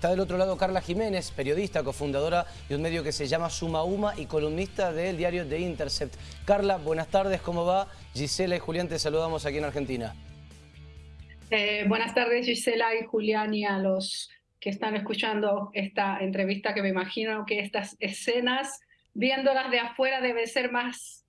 Está del otro lado Carla Jiménez, periodista, cofundadora de un medio que se llama Suma Uma y columnista del diario The Intercept. Carla, buenas tardes, ¿cómo va? Gisela y Julián te saludamos aquí en Argentina. Eh, buenas tardes Gisela y Julián y a los que están escuchando esta entrevista que me imagino que estas escenas, viéndolas de afuera, debe ser más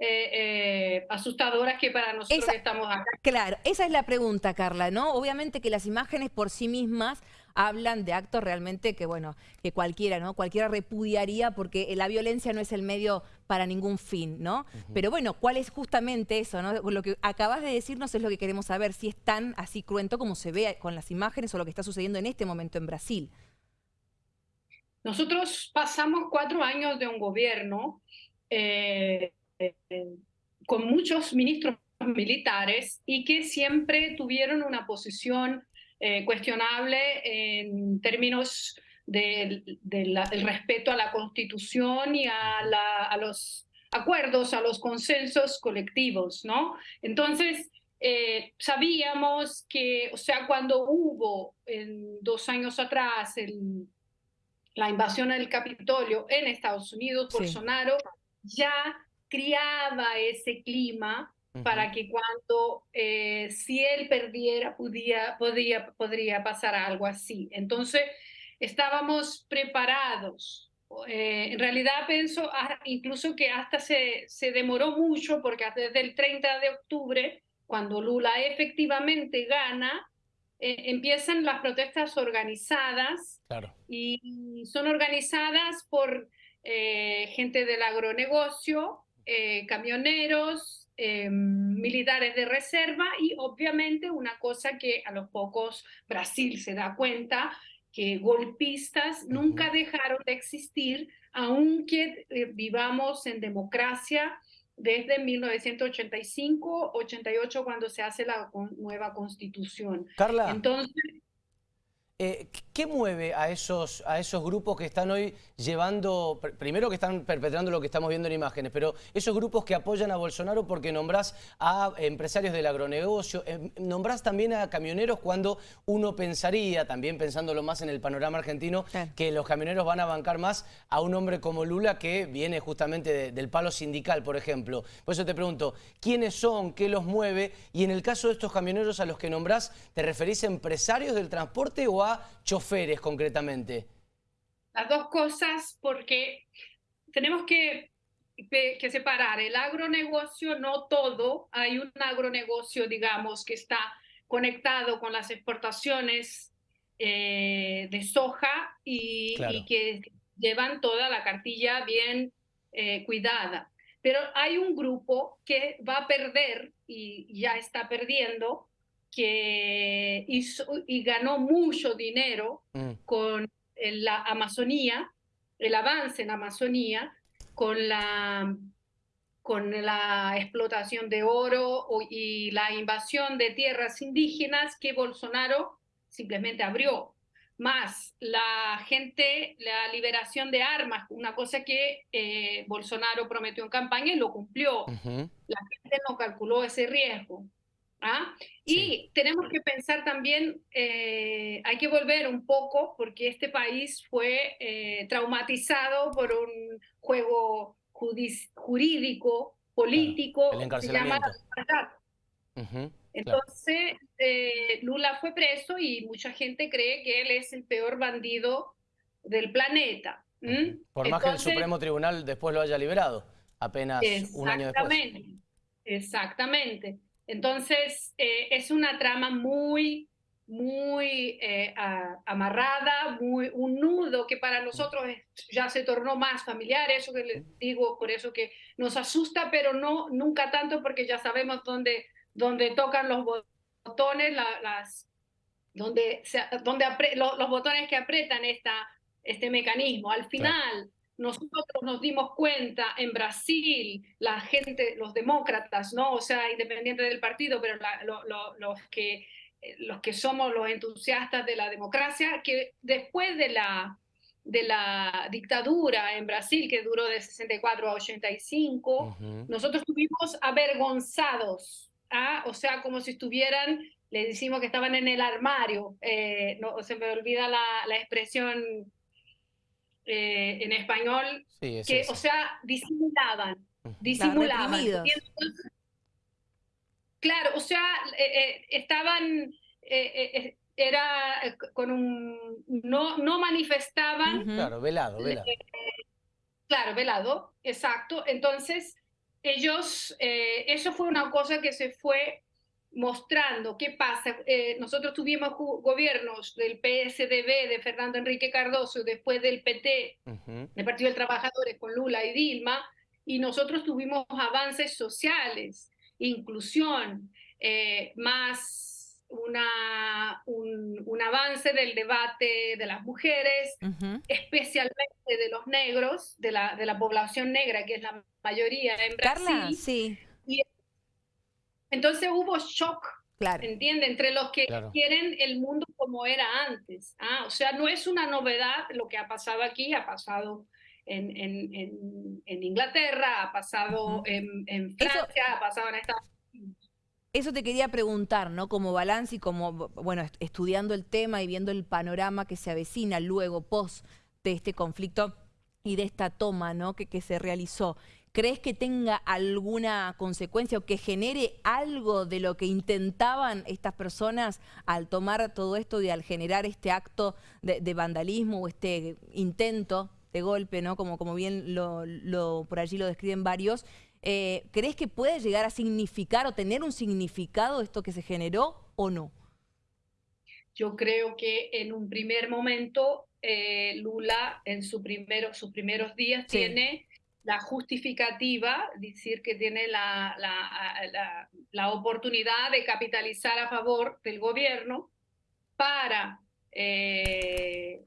eh, eh, asustadoras que para nosotros que estamos acá. Claro, esa es la pregunta, Carla, ¿no? Obviamente que las imágenes por sí mismas hablan de actos realmente que, bueno, que cualquiera, ¿no? Cualquiera repudiaría porque la violencia no es el medio para ningún fin, ¿no? Pero bueno, ¿cuál es justamente eso, no? Lo que acabas de decirnos es lo que queremos saber, si es tan así cruento como se ve con las imágenes o lo que está sucediendo en este momento en Brasil. Nosotros pasamos cuatro años de un gobierno eh, con muchos ministros militares y que siempre tuvieron una posición eh, cuestionable en términos del respeto a la Constitución y a, los acuerdos, a los consensos colectivos, ¿no? Entonces, eh, sabíamos que, o sea, cuando hubo en dos años atrás la invasión del Capitolio en Estados Unidos, Bolsonaro ya criaba ese clima para que cuando, eh, si él perdiera, podía, podría, podría pasar algo así. Entonces, estábamos preparados. Eh, en realidad pienso ah, incluso que hasta se, se demoró mucho porque desde el 30 de octubre, cuando Lula efectivamente gana, eh, empiezan las protestas organizadas claro. y son organizadas por gente del agronegocio, camioneros, Em, militares de reserva y obviamente una cosa que a los pocos Brasil se da cuenta, que golpistas nunca dejaron de existir, aunque eh, vivamos en democracia desde 1985-88 cuando se hace la nueva constitución. Carla. Entonces, eh, ¿Qué mueve a esos, a esos grupos que están hoy llevando, primero que están perpetrando lo que estamos viendo en imágenes, pero esos grupos que apoyan a Bolsonaro porque nombrás a empresarios del agronegocio, eh, nombrás también a camioneros cuando uno pensaría, también pensándolo más en el panorama argentino, que los camioneros van a bancar más a un hombre como Lula que viene justamente del palo sindical, por ejemplo. Por eso te pregunto, ¿quiénes son? ¿Qué los mueve? Y en el caso de estos camioneros a los que nombrás, ¿te referís a empresarios del transporte o a choferes concretamente? Las dos cosas porque tenemos que, que, separar el agronegocio, no todo, hay un agronegocio, digamos, que está conectado con las exportaciones eh, de soja y, que llevan toda la cartilla bien eh, cuidada. Pero hay un grupo que va a perder y ya está perdiendo que hizo y ganó mucho dinero mm. con la Amazonía, el avance en Amazonía, con la, con la explotación de oro y la invasión de tierras indígenas que Bolsonaro simplemente abrió. Más la gente, la liberación de armas, una cosa que eh, Bolsonaro prometió en campaña y lo cumplió. La gente no calculó ese riesgo. ¿Ah? Y tenemos que pensar también, eh, hay que volver un poco, porque este país fue eh, traumatizado por un juego jurídico, político, que se llama Entonces, eh, Lula fue preso y mucha gente cree que él es el peor bandido del planeta. Por más que el Supremo Tribunal después lo haya liberado, apenas un año después. Exactamente, exactamente. Entonces, eh, es una trama muy, muy eh, amarrada, muy, un nudo que para nosotros ya se tornó más familiar, eso que les digo, por eso que nos asusta, pero no nunca tanto porque ya sabemos dónde, dónde tocan los botones, las, donde, donde los, botones que apretan esta, este mecanismo. Al final nosotros nos dimos cuenta en Brasil, la gente, los demócratas, ¿no? O sea, independiente del partido, pero los, que, eh, los que somos los entusiastas de la democracia, que después de la, de la dictadura en Brasil, que duró de 64 a 85, nosotros estuvimos avergonzados, ¿ah? o sea, como si estuvieran le decimos que estaban en el armario, eh, no se me olvida la, la expresión eh, en español, que, o sea, disimulaban, disimulaban. Claro, o sea, eh, estaban, era con un, no, no manifestaban. Claro, velado, velado. claro, velado, exacto. Entonces, ellos, eso fue una cosa que se fue mostrando qué pasa. Eh, nosotros tuvimos gobiernos del PSDB de Fernando Enrique Cardoso, después del PT, del Partido de Trabajadores, con Lula y Dilma, y nosotros tuvimos avances sociales, inclusión, eh, más una, un, avance del debate de las mujeres, especialmente de los negros, de la, de la población negra, que es la mayoría en Brasil. Carla, sí. Entonces hubo shock, claro. ¿entiende? Entre los que quieren el mundo como era antes. ¿ah? O sea, no es una novedad lo que ha pasado aquí, ha pasado en, en, en, Inglaterra, ha pasado en, Francia, ha pasado en Estados Unidos. Eso te quería preguntar, ¿no? Como balance y como, bueno, estudiando el tema y viendo el panorama que se avecina luego, post de este conflicto y de esta toma, ¿no? Que, que se realizó. ¿Crees que tenga alguna consecuencia o que genere algo de lo que intentaban estas personas al tomar todo esto y al generar este acto de, vandalismo o este intento de golpe, ¿no? Como, como bien lo, por allí lo describen varios. Eh, ¿Crees que puede llegar a significar o tener un significado esto que se generó o no? Yo creo que en un primer momento eh, Lula en su primero, sus primeros días tiene la justificativa, decir que tiene la, la, la, oportunidad de capitalizar a favor del gobierno para eh,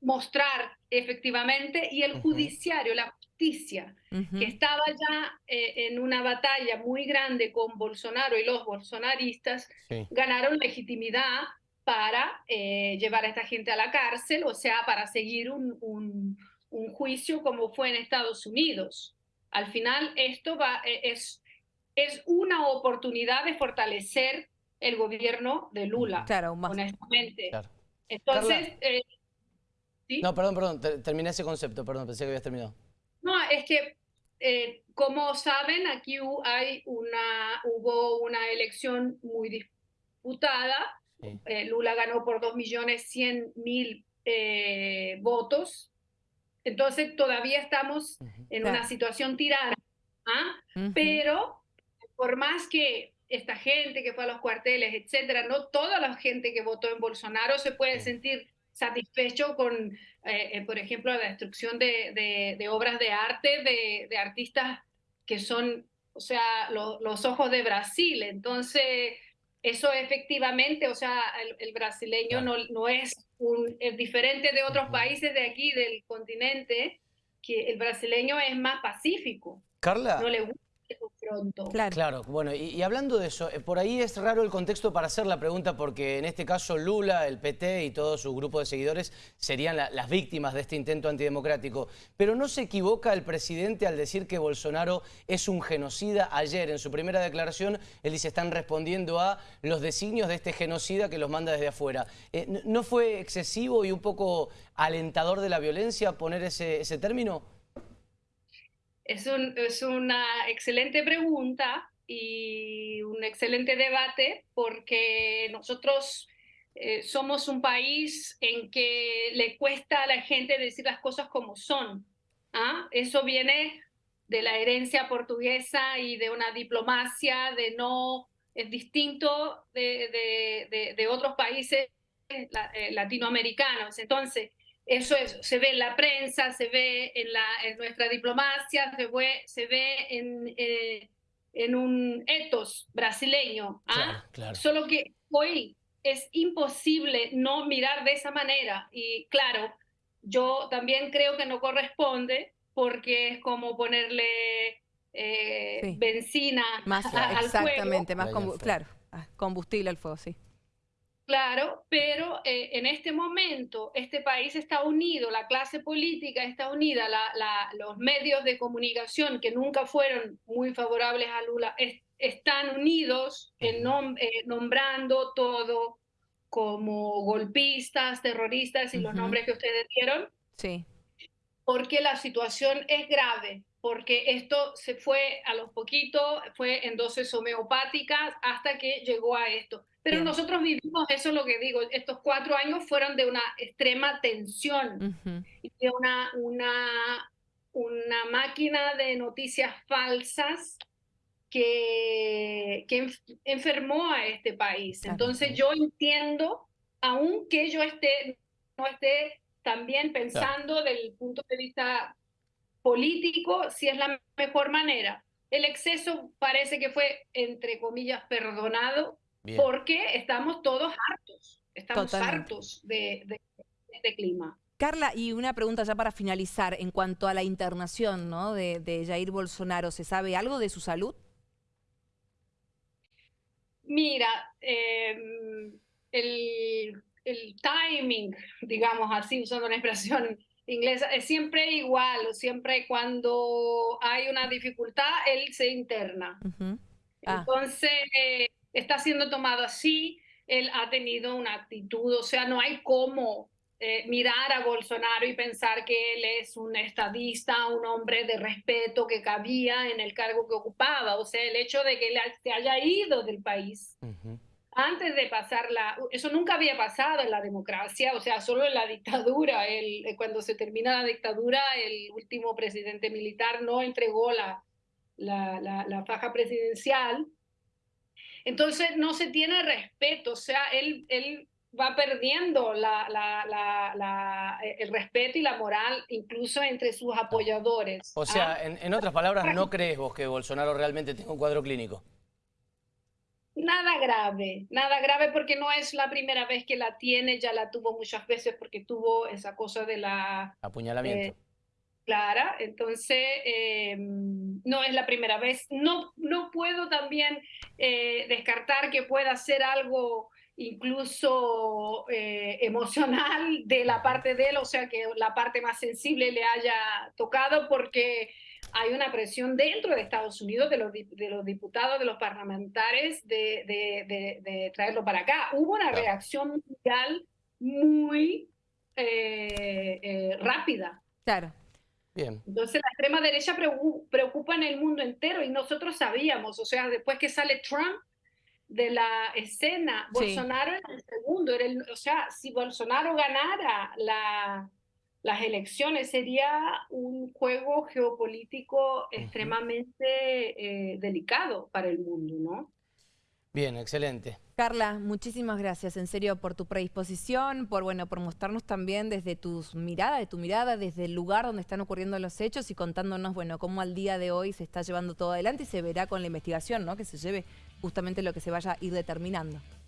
mostrar efectivamente y el judiciario, la justicia, que estaba ya eh, en una batalla muy grande con Bolsonaro y los bolsonaristas, ganaron legitimidad para eh, llevar a esta gente a la cárcel, o sea, para seguir un un juicio como fue en Estados Unidos. Al final, esto va, e, es, es una oportunidad de fortalecer el gobierno de Lula, claro, honestamente. Entonces... Eh, no, perdón, perdón, terminé ese concepto, perdón, pensé que habías terminado. No, es que, eh, como saben, aquí hay una, hubo una elección muy disputada. Eh, Lula ganó por 2.100.000 eh, votos entonces todavía estamos en una situación tirana, ¿ah? pero por más que esta gente que fue a los cuarteles, etcétera, no toda la gente que votó en Bolsonaro se puede sentir satisfecho con, eh, eh, por ejemplo, la destrucción de, de, obras de arte de, artistas que son, o sea, los ojos de Brasil. Entonces, eso efectivamente, o sea, el, brasileño no, no, es, un, es diferente de otros países de aquí, del continente, que el brasileño es más pacífico. Carla. No le gusta pronto. Claro, bueno, y, hablando de eso, eh, por ahí es raro el contexto para hacer la pregunta porque en este caso Lula, el PT y todo su grupo de seguidores serían las víctimas de este intento antidemocrático. Pero no se equivoca el presidente al decir que Bolsonaro es un genocida. Ayer, en su primera declaración, él dice están respondiendo a los designios de este genocida que los manda desde afuera. Eh, ¿No fue excesivo y un poco alentador de la violencia poner ese, ese término? Es, es una excelente pregunta y un excelente debate porque nosotros eh, somos un país en que le cuesta a la gente decir las cosas como son. ¿ah? Eso viene de la herencia portuguesa y de una diplomacia de no, es distinto de, otros países eh, latinoamericanos. Entonces, eso se ve en la prensa, se ve en, la, en nuestra diplomacia, se ve, se ve en, eh, en un etos brasileño. ¿ah? Solo que hoy es imposible no mirar de esa manera. Y claro, yo también creo que no corresponde porque es como ponerle eh, benzina más, al exactamente, más claro, ah, combustible al fuego, sí. Claro, pero eh, en este momento este país está unido, la clase política está unida, la, la, los medios de comunicación que nunca fueron muy favorables a Lula es, están unidos en nom eh, nombrando todo como golpistas, terroristas y uh -huh. los nombres que ustedes dieron. Sí. Porque la situación es grave, porque esto se fue a los poquitos, fue en dosis homeopáticas hasta que llegó a esto. Pero Bien. nosotros vivimos, eso es lo que digo, estos cuatro años fueron de una extrema tensión, uh -huh. y de una, una, una máquina de noticias falsas que, que enfermó a este país. Claro. Entonces yo entiendo, aunque yo esté, no esté también pensando claro. del punto de vista político, si es la mejor manera. El exceso parece que fue, entre comillas, perdonado, Bien. porque estamos todos hartos, estamos Totalmente. hartos de, de, de, este clima. Carla, y una pregunta ya para finalizar, en cuanto a la internación ¿no? de, de Jair Bolsonaro, ¿se sabe algo de su salud? Mira, eh, el, el, timing, digamos así, usando una expresión inglesa, es siempre igual, siempre cuando hay una dificultad, él se interna. Uh -huh. ah. Entonces, eh, está siendo tomado así, él ha tenido una actitud, o sea, no hay cómo eh, mirar a Bolsonaro y pensar que él es un estadista, un hombre de respeto que cabía en el cargo que ocupaba. O sea, el hecho de que él se haya ido del país uh -huh. Antes de pasar la... Eso nunca había pasado en la democracia, o sea, solo en la dictadura. El, eh, cuando se termina la dictadura, el último presidente militar no entregó la, la, la, la faja presidencial. Entonces no se tiene respeto, o sea, él, él va perdiendo la, la, la, el respeto y la moral incluso entre sus apoyadores. O sea, ¿ah? en, en, otras palabras, ¿no crees vos que Bolsonaro realmente tenga un cuadro clínico? Nada grave, nada grave porque no es la primera vez que la tiene, ya la tuvo muchas veces porque tuvo esa cosa de la... Apuñalamiento. Eh, Clara, entonces eh, no es la primera vez. No, no puedo también eh, descartar que pueda ser algo incluso emocional de la parte de él, o sea, que la parte más sensible le haya tocado porque hay una presión dentro de Estados Unidos de los, de los diputados, de los parlamentarios, de, de, de, de traerlo para acá. Hubo una reacción mundial muy eh, eh, rápida. Claro. Bien. Entonces la extrema derecha preocupa en el mundo entero y nosotros sabíamos, o sea, después que sale Trump, de la escena. Sí. Bolsonaro era el segundo, era el, o sea, si Bolsonaro ganara la, las elecciones sería un juego geopolítico uh -huh. extremadamente eh, delicado para el mundo, ¿no? Bien, excelente. Carla, muchísimas gracias, en serio, por tu predisposición, por bueno, por mostrarnos también desde tus miradas, de tu mirada, desde el lugar donde están ocurriendo los hechos y contándonos, bueno, cómo al día de hoy se está llevando todo adelante y se verá con la investigación, ¿no? Que se lleve justamente lo que se vaya a ir determinando.